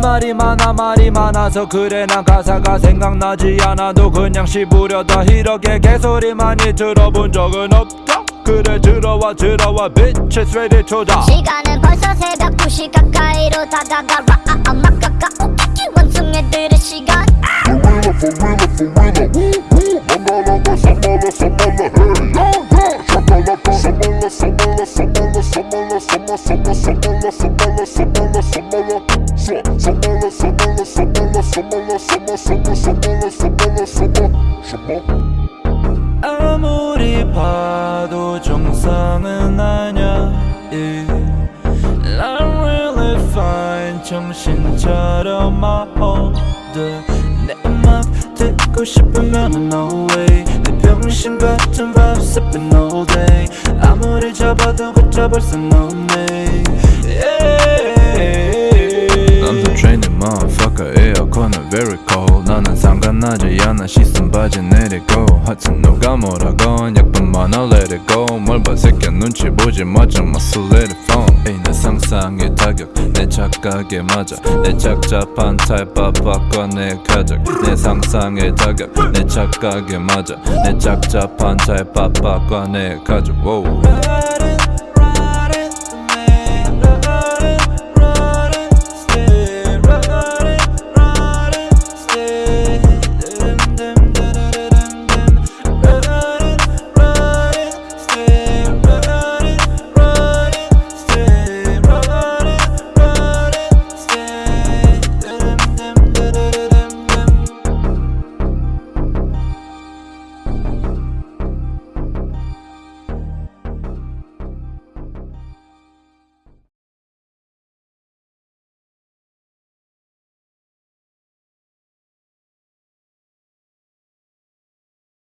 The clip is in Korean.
말이 많아 말이 많아서 그래 난 가사가 생각나지 않아도 그냥 씹으려다 이렇게 개소리 많이 들어본 적은 없다 그래 들어와 들어와 bitches ready 초다 시간은 벌써 새벽 2시 가까이로 다가가 막 가까워 원숭이 들의 시간 For real, for real, for real. Yeah, yeah. Shakalaka. Samala, samala, samala, samala, sama, sama, samala, samala, samala, samala. Sa, samala, samala, samala, samala, sama, sama, samala, samala, sama, sama. 아무리 봐도 정상은 아냐 yeah. I'm really fine 정신 차려 my order 내맘 듣고 싶으면 no way 내 병신 같은 vibe the training motherfucker. 에어컨은 very cold. 나는 상관나지 않아. 씻은 바지 내리고. 하여튼 누가 뭐라건 약분 많아 let it go. 뭘봐 새끼야 눈치 보지 마자. Muscle let it fall. 내 상상의 타격. 내 착각에 맞아. 내 착잡한 타입 바꿔 내 가적 내 상상의 타격. 내 착각에 맞아. 내 착잡한 타입 바꿔 내 가족.